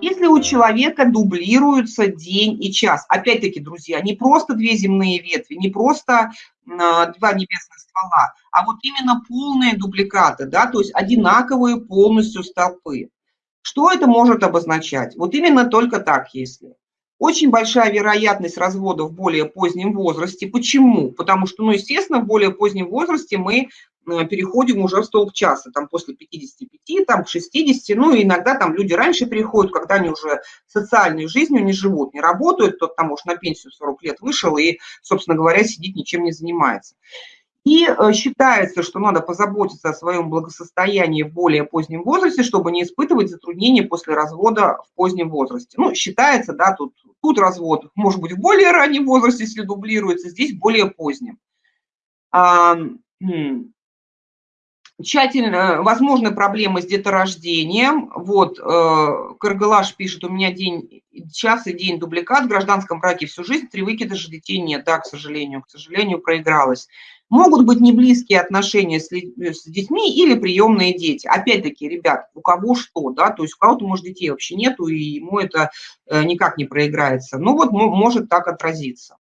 Если у человека дублируется день и час, опять-таки, друзья, не просто две земные ветви, не просто а, два небесных ствола, а вот именно полные дубликаты, да, то есть одинаковые полностью столпы. Что это может обозначать? Вот именно только так, если. Очень большая вероятность развода в более позднем возрасте. Почему? Потому что, ну, естественно, в более позднем возрасте мы переходим уже в столб часа, там после 55, там к 60, ну, и иногда там люди раньше переходят, когда они уже социальной жизнью не живут, не работают, тот там, может, на пенсию 40 лет вышел и, собственно говоря, сидит, ничем не занимается. И э, считается, что надо позаботиться о своем благосостоянии в более позднем возрасте, чтобы не испытывать затруднения после развода в позднем возрасте. Ну, считается, да, тут, тут развод может быть в более раннем возрасте, если дублируется, здесь более позднем. Тщательно, возможны проблемы с деторождением. Вот, э, Каргалаш пишет, у меня день, час и день дубликат, в гражданском браке всю жизнь, три выкидыша детей нет. Да, к сожалению, к сожалению, проигралась. Могут быть не близкие отношения с, с детьми или приемные дети. Опять-таки, ребят, у кого что, да, то есть у кого-то, может, детей вообще нету, и ему это э, никак не проиграется. Ну вот может так отразиться.